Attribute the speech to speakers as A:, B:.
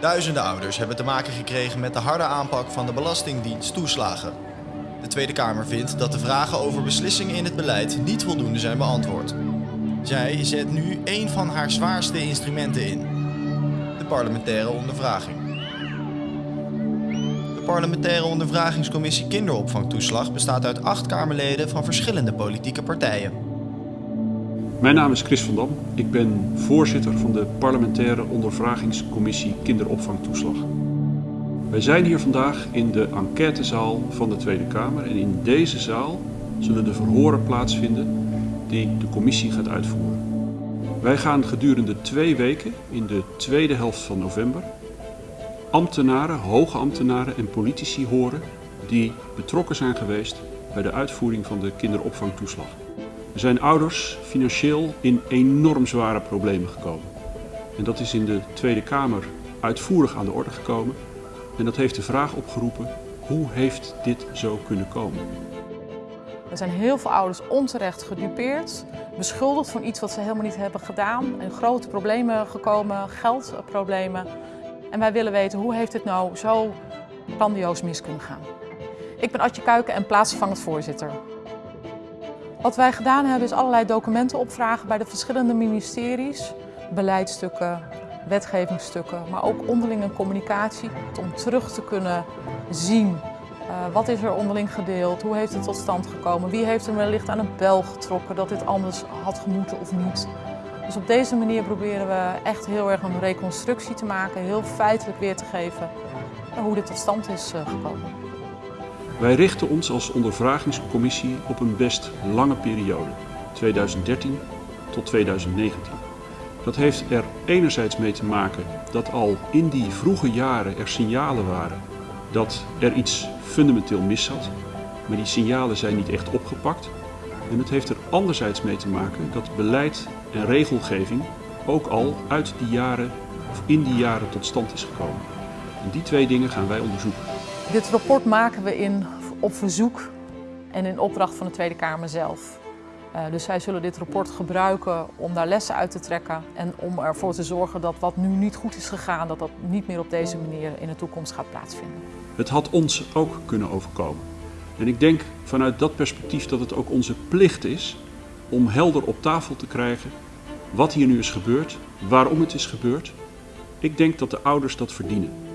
A: Duizenden ouders hebben te maken gekregen met de harde aanpak van de Belastingdienst toeslagen. De Tweede Kamer vindt dat de vragen over beslissingen in het beleid niet voldoende zijn beantwoord. Zij zet nu een van haar zwaarste instrumenten in: de parlementaire ondervraging. De parlementaire ondervragingscommissie kinderopvangtoeslag bestaat uit acht Kamerleden van verschillende politieke partijen.
B: Mijn naam is Chris van Dam. Ik ben voorzitter van de parlementaire ondervragingscommissie kinderopvangtoeslag. Wij zijn hier vandaag in de enquêtezaal van de Tweede Kamer en in deze zaal zullen de verhoren plaatsvinden die de commissie gaat uitvoeren. Wij gaan gedurende twee weken in de tweede helft van november ambtenaren, hoge ambtenaren en politici horen die betrokken zijn geweest bij de uitvoering van de kinderopvangtoeslag. Zijn ouders financieel in enorm zware problemen gekomen. En dat is in de Tweede Kamer uitvoerig aan de orde gekomen. En dat heeft de vraag opgeroepen, hoe heeft dit zo kunnen komen?
C: Er zijn heel veel ouders onterecht gedupeerd, beschuldigd van iets wat ze helemaal niet hebben gedaan. En grote problemen gekomen, geldproblemen. En wij willen weten, hoe heeft dit nou zo grandioos mis kunnen gaan? Ik ben Adje Kuiken en plaatsvervangend voorzitter. Wat wij gedaan hebben is allerlei documenten opvragen bij de verschillende ministeries. Beleidstukken, wetgevingsstukken, maar ook onderlinge communicatie. Om terug te kunnen zien uh, wat is er onderling gedeeld, hoe heeft het tot stand gekomen, wie heeft er wellicht aan een bel getrokken dat dit anders had gemoeten of niet. Dus op deze manier proberen we echt heel erg een reconstructie te maken, heel feitelijk weer te geven hoe dit tot stand is uh, gekomen.
B: Wij richten ons als ondervragingscommissie op een best lange periode, 2013 tot 2019. Dat heeft er enerzijds mee te maken dat al in die vroege jaren er signalen waren dat er iets fundamenteel mis zat, maar die signalen zijn niet echt opgepakt. En het heeft er anderzijds mee te maken dat beleid en regelgeving ook al uit die jaren of in die jaren tot stand is gekomen. En die twee dingen gaan wij onderzoeken.
C: Dit rapport maken we in, op verzoek en in opdracht van de Tweede Kamer zelf. Uh, dus zij zullen dit rapport gebruiken om daar lessen uit te trekken en om ervoor te zorgen dat wat nu niet goed is gegaan, dat dat niet meer op deze manier in de toekomst gaat plaatsvinden.
B: Het had ons ook kunnen overkomen. En ik denk vanuit dat perspectief dat het ook onze plicht is om helder op tafel te krijgen wat hier nu is gebeurd, waarom het is gebeurd. Ik denk dat de ouders dat verdienen.